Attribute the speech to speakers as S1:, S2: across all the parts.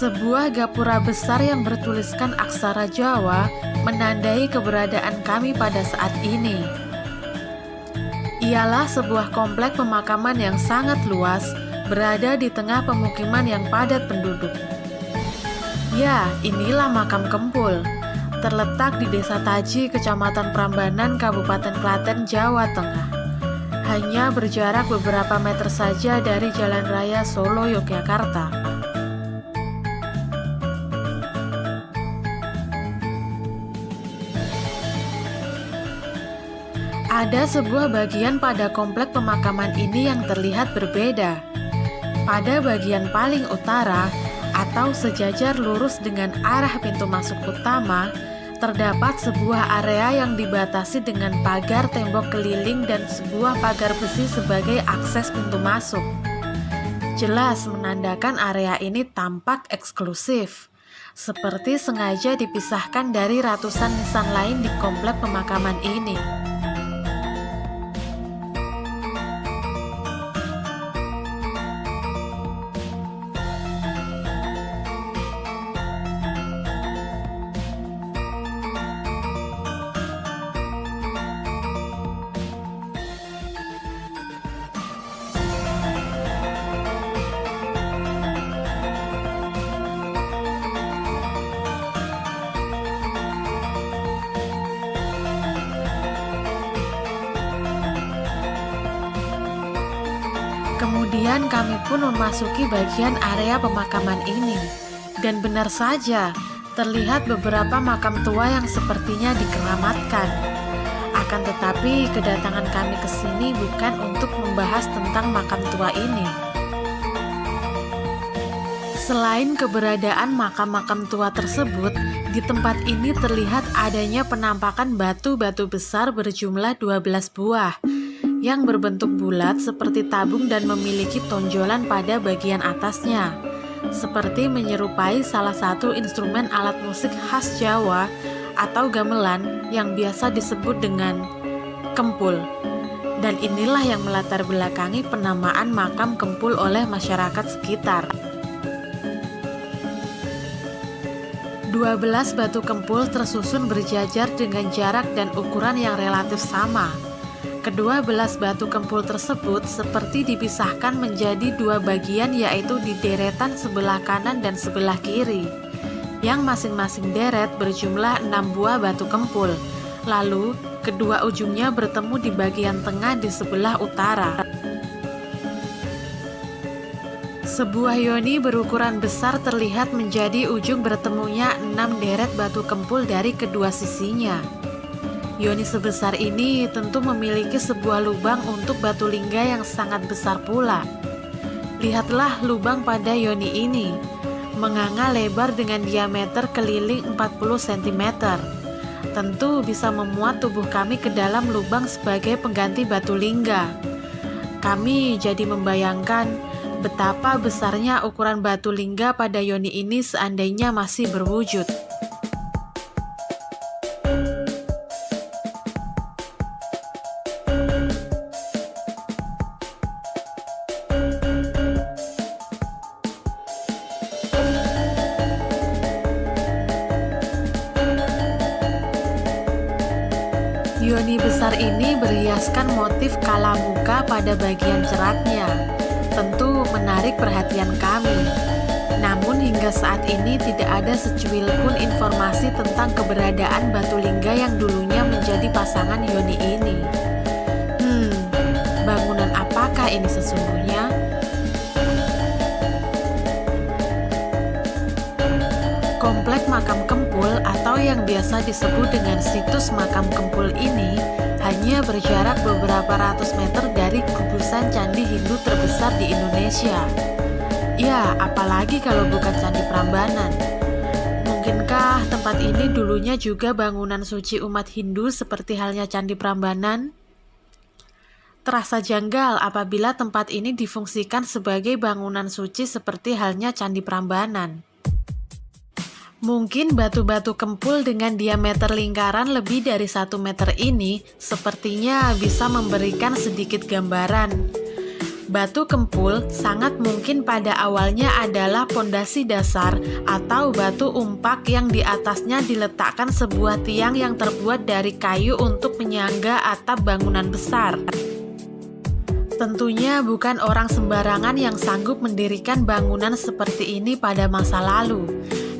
S1: Sebuah gapura besar yang bertuliskan aksara Jawa menandai keberadaan kami pada saat ini. Ialah sebuah komplek pemakaman yang sangat luas, berada di tengah pemukiman yang padat penduduk. Ya, inilah makam Kempul, terletak di Desa Taji, Kecamatan Prambanan, Kabupaten Klaten, Jawa Tengah. Hanya berjarak beberapa meter saja dari Jalan Raya Solo, Yogyakarta. Ada sebuah bagian pada komplek pemakaman ini yang terlihat berbeda. Pada bagian paling utara, atau sejajar lurus dengan arah pintu masuk utama, terdapat sebuah area yang dibatasi dengan pagar tembok keliling dan sebuah pagar besi sebagai akses pintu masuk. Jelas menandakan area ini tampak eksklusif, seperti sengaja dipisahkan dari ratusan nisan lain di komplek pemakaman ini. Kemudian kami pun memasuki bagian area pemakaman ini. Dan benar saja, terlihat beberapa makam tua yang sepertinya dikeramatkan. Akan tetapi, kedatangan kami ke sini bukan untuk membahas tentang makam tua ini. Selain keberadaan makam-makam tua tersebut, di tempat ini terlihat adanya penampakan batu-batu besar berjumlah 12 buah yang berbentuk bulat seperti tabung dan memiliki tonjolan pada bagian atasnya, seperti menyerupai salah satu instrumen alat musik khas Jawa atau gamelan yang biasa disebut dengan kempul. Dan inilah yang melatar belakangi penamaan makam kempul oleh masyarakat sekitar. 12 batu kempul tersusun berjajar dengan jarak dan ukuran yang relatif sama Kedua belas batu kempul tersebut seperti dipisahkan menjadi dua bagian yaitu di deretan sebelah kanan dan sebelah kiri. Yang masing-masing deret berjumlah enam buah batu kempul. Lalu kedua ujungnya bertemu di bagian tengah di sebelah utara. Sebuah yoni berukuran besar terlihat menjadi ujung bertemunya enam deret batu kempul dari kedua sisinya Yoni sebesar ini tentu memiliki sebuah lubang untuk batu lingga yang sangat besar pula. Lihatlah lubang pada yoni ini, menganga lebar dengan diameter keliling 40 cm. Tentu bisa memuat tubuh kami ke dalam lubang sebagai pengganti batu lingga. Kami jadi membayangkan betapa besarnya ukuran batu lingga pada yoni ini seandainya masih berwujud. Yoni besar ini berhiaskan motif kalamuka pada bagian ceratnya. Tentu menarik perhatian kami. Namun hingga saat ini tidak ada secuil pun informasi tentang keberadaan batu lingga yang dulunya menjadi pasangan Yoni ini. Hmm, bangunan apakah ini sesungguhnya? Yang biasa disebut dengan situs makam Kempul ini hanya berjarak beberapa ratus meter dari kubusan candi Hindu terbesar di Indonesia. Ya, apalagi kalau bukan Candi Prambanan. Mungkinkah tempat ini dulunya juga bangunan suci umat Hindu seperti halnya Candi Prambanan? Terasa janggal apabila tempat ini difungsikan sebagai bangunan suci seperti halnya Candi Prambanan. Mungkin batu-batu kempul dengan diameter lingkaran lebih dari satu meter ini sepertinya bisa memberikan sedikit gambaran. Batu kempul sangat mungkin pada awalnya adalah pondasi dasar atau batu umpak yang di atasnya diletakkan sebuah tiang yang terbuat dari kayu untuk menyangga atap bangunan besar. Tentunya bukan orang sembarangan yang sanggup mendirikan bangunan seperti ini pada masa lalu.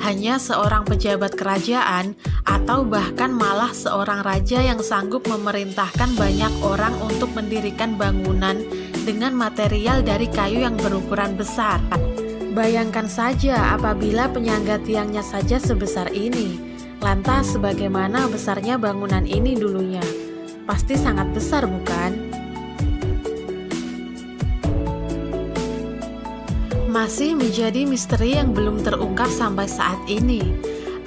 S1: Hanya seorang pejabat kerajaan atau bahkan malah seorang raja yang sanggup memerintahkan banyak orang untuk mendirikan bangunan dengan material dari kayu yang berukuran besar. Bayangkan saja apabila penyangga tiangnya saja sebesar ini. Lantas bagaimana besarnya bangunan ini dulunya? Pasti sangat besar bukan? Masih menjadi misteri yang belum terungkap sampai saat ini.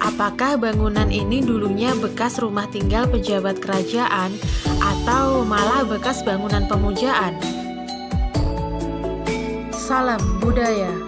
S1: Apakah bangunan ini dulunya bekas rumah tinggal pejabat kerajaan atau malah bekas bangunan pemujaan? Salam budaya.